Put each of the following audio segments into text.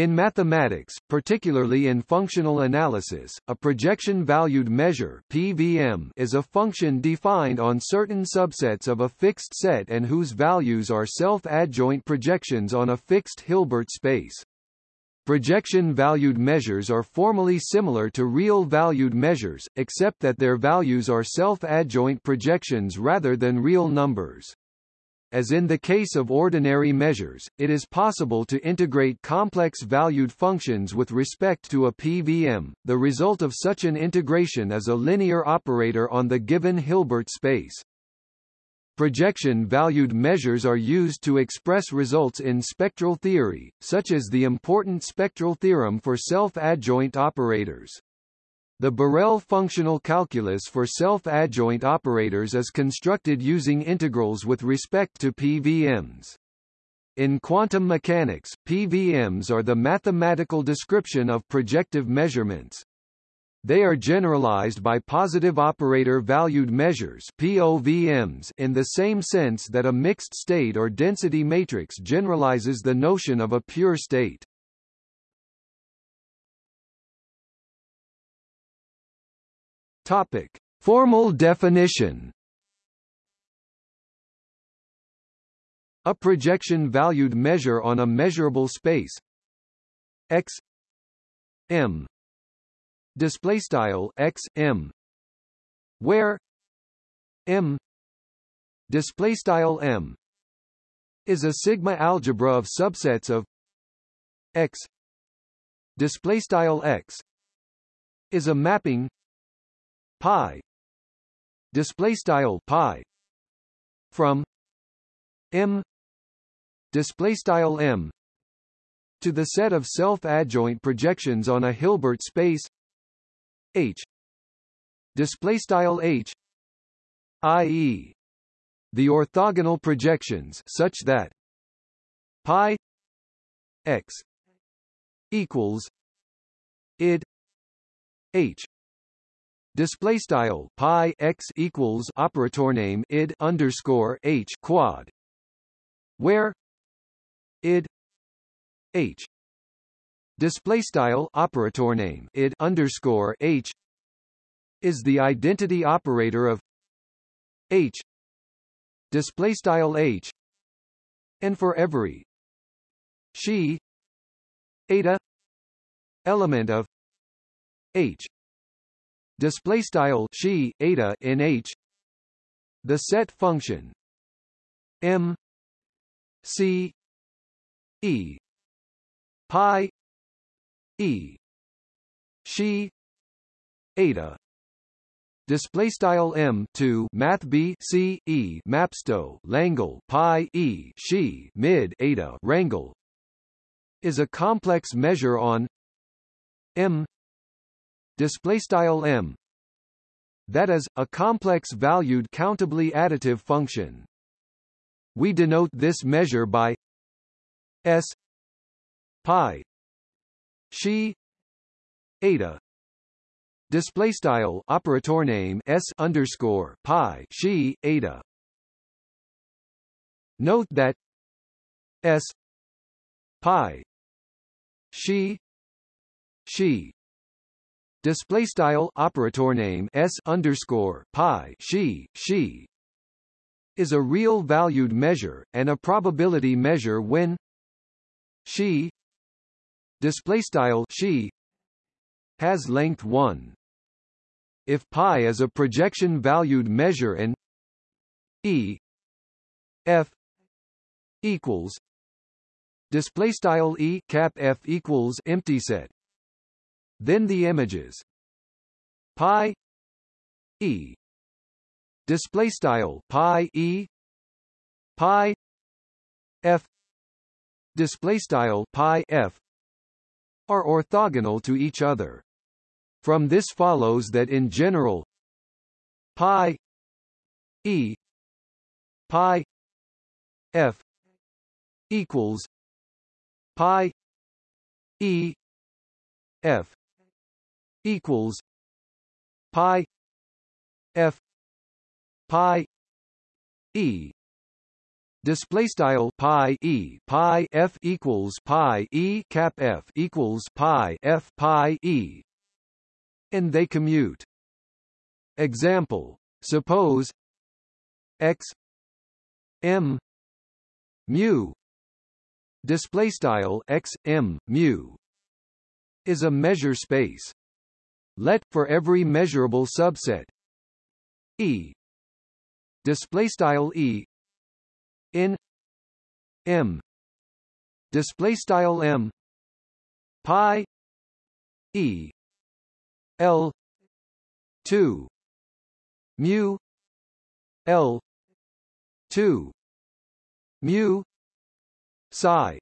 In mathematics, particularly in functional analysis, a projection-valued measure PVM is a function defined on certain subsets of a fixed set and whose values are self-adjoint projections on a fixed Hilbert space. Projection-valued measures are formally similar to real-valued measures, except that their values are self-adjoint projections rather than real numbers. As in the case of ordinary measures, it is possible to integrate complex valued functions with respect to a PVM. The result of such an integration is a linear operator on the given Hilbert space. Projection-valued measures are used to express results in spectral theory, such as the important spectral theorem for self-adjoint operators. The Borel functional calculus for self-adjoint operators is constructed using integrals with respect to PVMs. In quantum mechanics, PVMs are the mathematical description of projective measurements. They are generalized by positive operator valued measures POVMs in the same sense that a mixed state or density matrix generalizes the notion of a pure state. Topic: Formal definition. A projection-valued measure on a measurable space. X. M. Display style x m. Where m. Display style m. Is a sigma algebra of subsets of x. Display style x. Is a mapping pi. Display style pi. From m. Display style m. To the set of self-adjoint projections on a Hilbert space. H. Display style H. I.e. the orthogonal projections such that pi x equals id H Display style pi x equals operator name id underscore h quad, where id h. Display style operator name id underscore h is the identity operator of h. Display style h. And for every she eta element of h display style she eta in H. The set function. M. C. E. Pi. E. She. Eta. Display style m to math b c e mapsto langle pi e she mid eta rangle is a complex measure on m display style m. That is a complex valued countably additive function. We denote this measure by s pi she eta. Display style operator name s underscore pi she eta. Note that s pi she she display style operator name s underscore pi she she is a real valued measure and a probability measure when she display style she has length 1 if pi is a projection valued measure and e f equals display style e cap f equals empty set then the images. Pi e. Display style pi e. Pi f. Display style pi f. Are orthogonal to each other. From this follows that in general pi e. Pi f equals pi e f equals pi f pi e. Display style pi e pi f equals pi e cap f equals pi f pi e. And they commute. Example suppose x m mu. Display style x m mu is a measure space let for every measurable subset. E. Display style e. In. M. Display style m. Pi. E. L. 2 mu. L. 2 mu. Psi.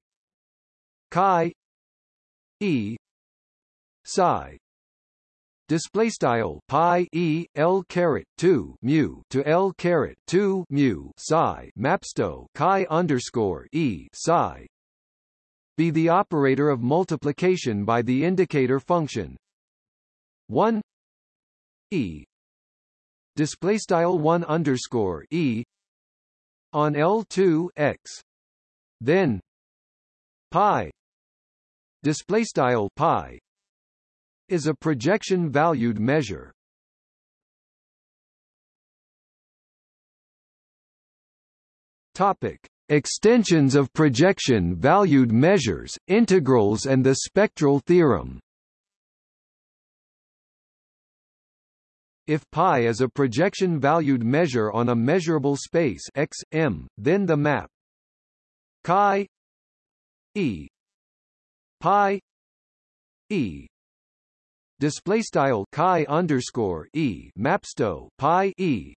Chi. E. Psi display style pi e l caret 2 mu to l caret 2 mu psi mapsto chi underscore e psi. Be the operator of multiplication by the indicator function. 1 e. Display style 1 underscore e on l2 x. Then pi. Display style pi is a projection valued measure. Topic: Extensions of projection valued measures, integrals and the spectral theorem. If pi is a projection valued measure on a measurable space x, m, then the map chi e pi e display style chi underscore e mapsto pi e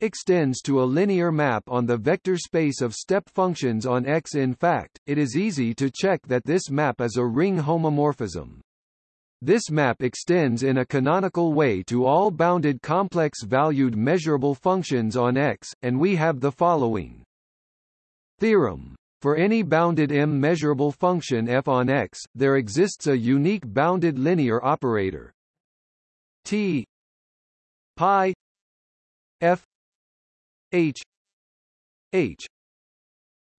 extends to a linear map on the vector space of step functions on X. In fact, it is easy to check that this map is a ring homomorphism. This map extends in a canonical way to all bounded complex-valued measurable functions on X, and we have the following theorem. For any bounded m measurable function f on x, there exists a unique bounded linear operator. T pi f h h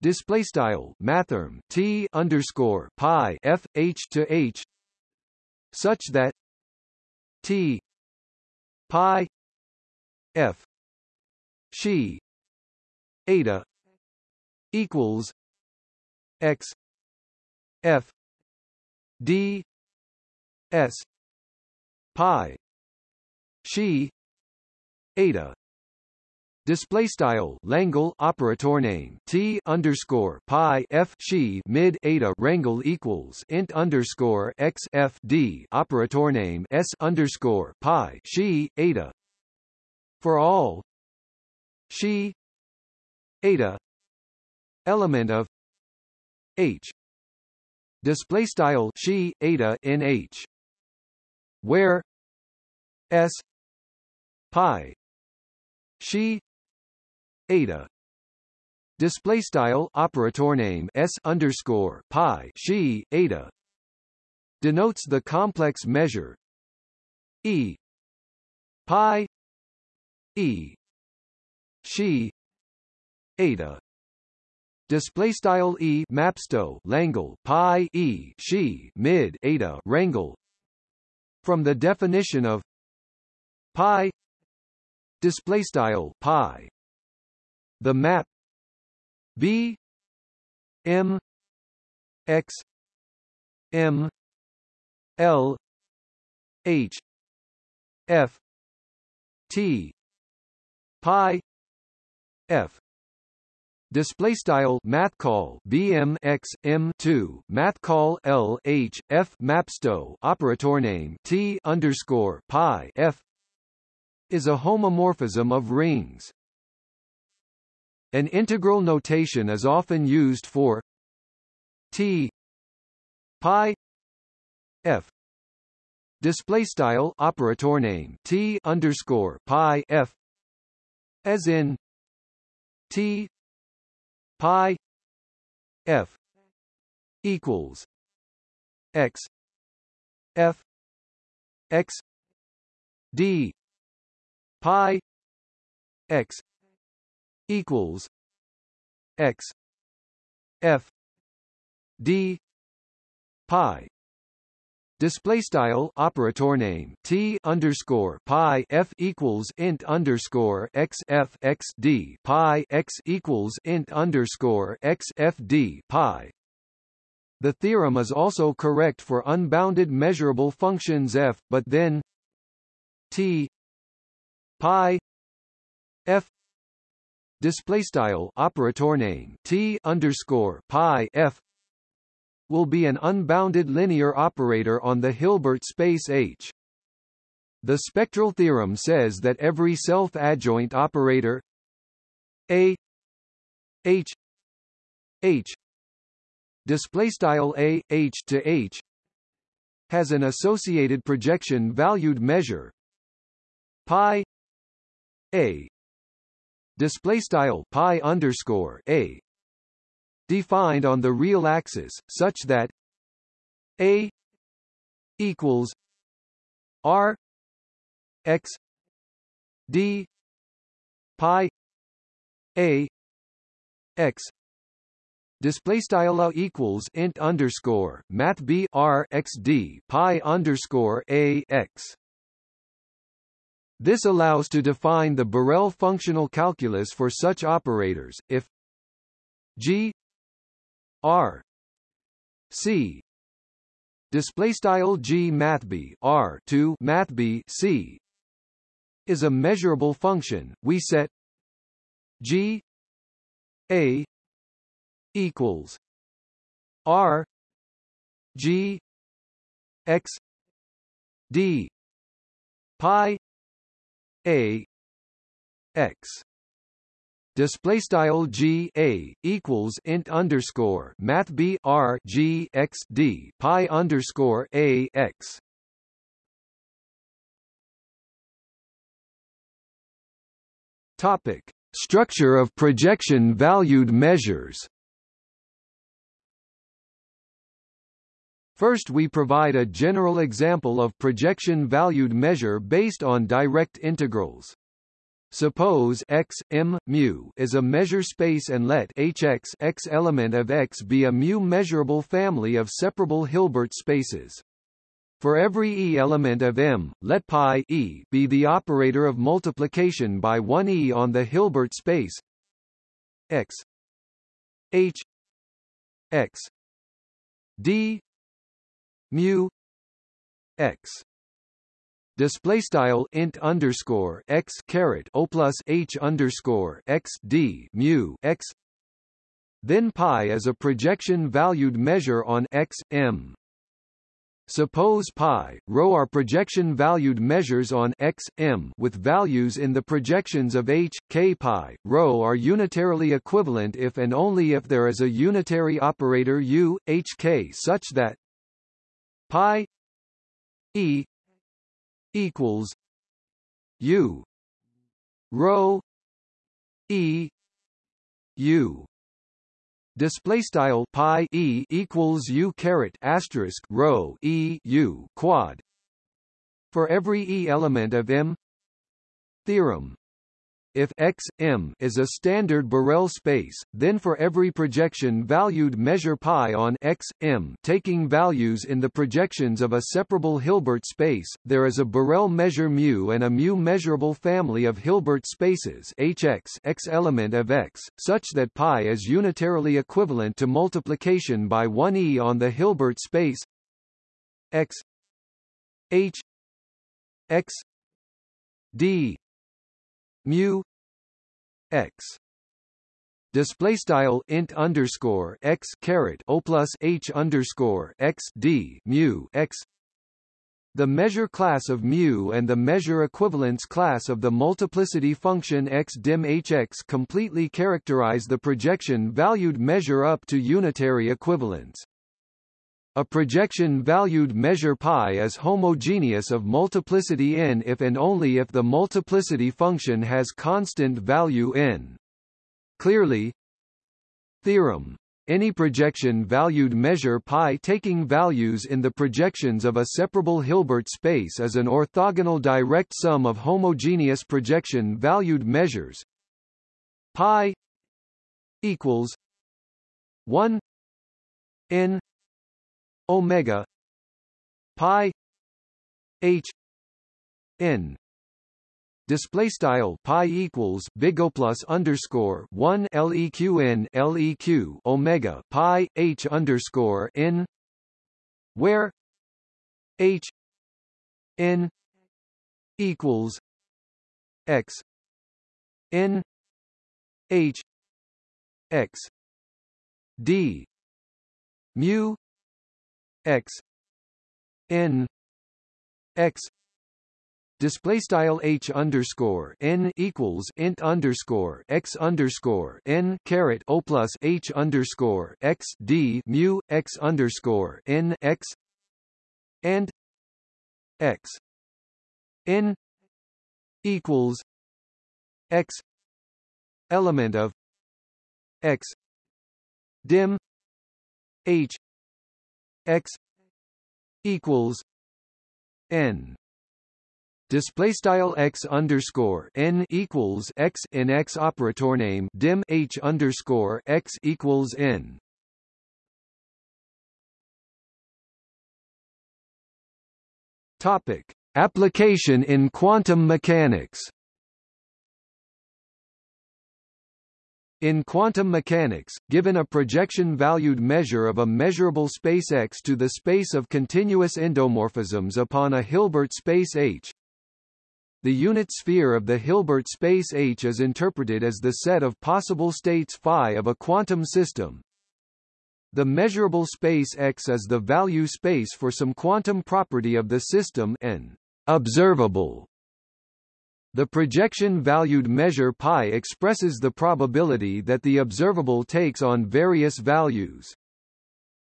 display style mathrm t underscore pi f h to h such that t pi f she eta equals x f d s pi she eta. Display style Langle operator name T underscore Pi F she mid eta rangle equals int underscore x F D operator name S underscore Pi she eta. For all she eta element of h. Display style she eta in h. Where? S. Pi. She eta. Display style operator name s underscore pi she eta. Denotes the complex measure. E. Pi. E. She. Eta display style e mapsto langle pi e she mid eta rangle. From the definition of pi display style pi. The map b m x m l h f t pi f Display style math call BMX M2 math call L H F mapsto operator name T underscore pi F is a homomorphism of rings. An integral notation is often used for T pi F display style operator name T underscore pi F as in T pi f equals x f x d pi x equals x f d pi Display style operator name t underscore pi f equals int underscore x f x d pi x equals int underscore x f d pi. The theorem is also correct for unbounded measurable functions f, but then t pi f display style operator name t underscore pi f will be an unbounded linear operator on the Hilbert space H. The spectral theorem says that every self-adjoint operator A H H display style A H to H has an associated projection valued measure pi A display style pi underscore A defined on the real axis, such that a equals r x d pi a x Display style equals int underscore math b r x d pi underscore a x. This allows to define the Borel functional calculus for such operators if g R. C. Display style G mathb R to mathb C is a measurable function. We set G A equals R G X D pi A X display style g a equals int underscore math b r g x d pi underscore a x. Topic: Structure of projection valued measures. First we provide a general example of projection valued measure based on direct integrals. Suppose x m mu is a measure space and let hx x element of x be a mu measurable family of separable Hilbert spaces. For every e element of M, let pi e be the operator of multiplication by 1 e on the Hilbert space x h x d mu x display style int underscore x caret o plus h underscore x d mu x. Then pi is a projection valued measure on x m. Suppose pi, rho are projection valued measures on x, m with values in the projections of h, k pi, rho are unitarily equivalent if and only if there is a unitary operator u, h k such that pi e equals U rho E U. Display style pi e equals u caret asterisk rho e u quad. For every e element of M theorem if X, M is a standard Borel space, then for every projection valued measure pi on X, M taking values in the projections of a separable Hilbert space, there is a Borel measure mu and a mu measurable family of Hilbert spaces Hx X element of X, such that pi is unitarily equivalent to multiplication by 1e on the Hilbert space X H X D mu x display style int underscore x caret o plus h underscore x d mu x the measure class of mu and the measure equivalence class of the multiplicity function x dim hx completely characterize the projection valued measure up to unitary equivalence. A projection valued measure pi is homogeneous of multiplicity n if and only if the multiplicity function has constant value n. Clearly Theorem any projection valued measure pi taking values in the projections of a separable Hilbert space is an orthogonal direct sum of homogeneous projection valued measures pi equals 1 n omega pi h n. Display style pi equals big O plus underscore one leq n leq omega pi h underscore n where h n equals x n h x d mu x n x display style h underscore n equals int underscore x underscore n caret o plus h underscore x d mu x underscore n x and x n equals x element of x dim h x equals n display style x underscore n equals x in x operator name dim h underscore x equals n. Topic: Application in quantum mechanics. In quantum mechanics, given a projection-valued measure of a measurable space X to the space of continuous endomorphisms upon a Hilbert space H, the unit sphere of the Hilbert space H is interpreted as the set of possible states phi of a quantum system. The measurable space X is the value space for some quantum property of the system n observable. The projection-valued measure pi expresses the probability that the observable takes on various values.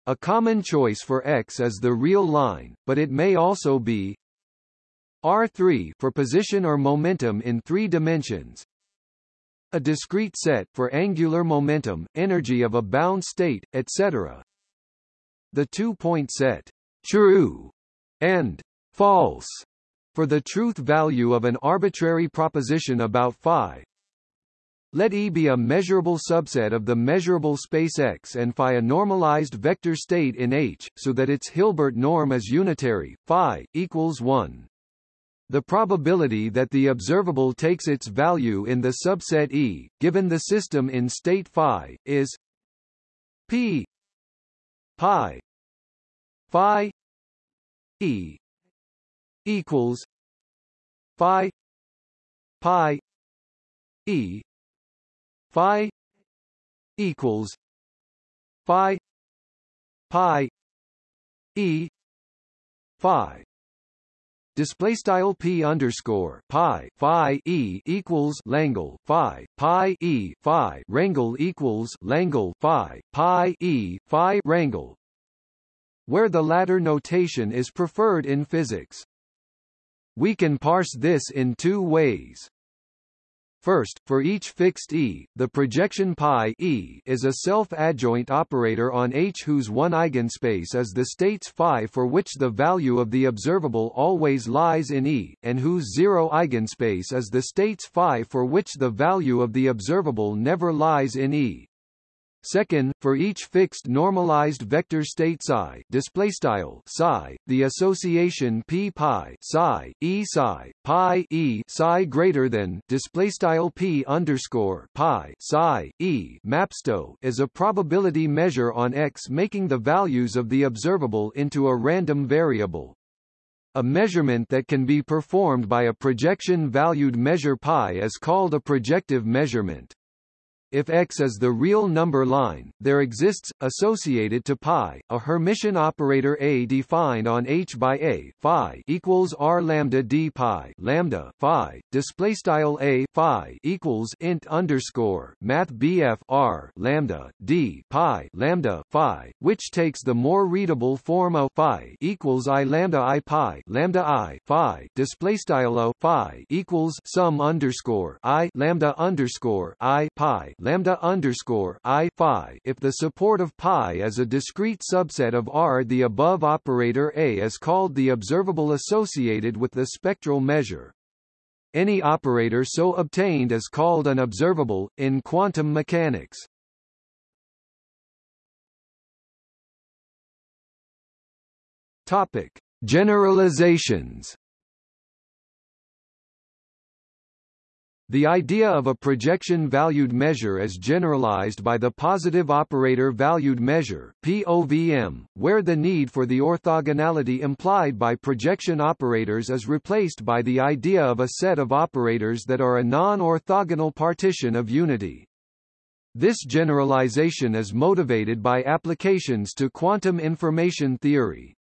A common choice for X is the real line, but it may also be R3 for position or momentum in three dimensions. A discrete set for angular momentum, energy of a bound state, etc. The two-point set true and false for the truth value of an arbitrary proposition about phi. Let E be a measurable subset of the measurable space X and phi a normalized vector state in H, so that its Hilbert norm is unitary, phi, equals 1. The probability that the observable takes its value in the subset E, given the system in state phi, is p pi phi E equals phi pi E phi equals phi pi E phi. Display style p underscore pi phi e equals Langle phi pi e phi. Rangle equals Langle phi pi e phi. Rangle, where the latter notation is preferred in physics. We can parse this in two ways. First, for each fixed E, the projection pi E is a self-adjoint operator on H whose one eigenspace is the states phi for which the value of the observable always lies in E, and whose zero eigenspace is the states phi for which the value of the observable never lies in E. Second, for each fixed normalized vector state psi, display style psi, the association p pi psi e psi pi e psi greater than display style p underscore pi psi e mapsto is a probability measure on X, making the values of the observable into a random variable. A measurement that can be performed by a projection-valued measure pi is called a projective measurement. If X is the real number line, there exists, associated to pi, a Hermitian operator A defined on H by A phi equals R lambda D pi lambda phi, display style A phi equals int underscore math BF R lambda D pi lambda phi, which takes the more readable form of phi equals I lambda I pi lambda I phi, display style O phi equals sum underscore I lambda underscore I pi lambda underscore I phi if the support of pi is a discrete subset of R. The above operator A is called the observable associated with the spectral measure. Any operator so obtained is called an observable, in quantum mechanics. Topic. Generalizations The idea of a projection-valued measure is generalized by the positive operator valued measure POVM, where the need for the orthogonality implied by projection operators is replaced by the idea of a set of operators that are a non-orthogonal partition of unity. This generalization is motivated by applications to quantum information theory.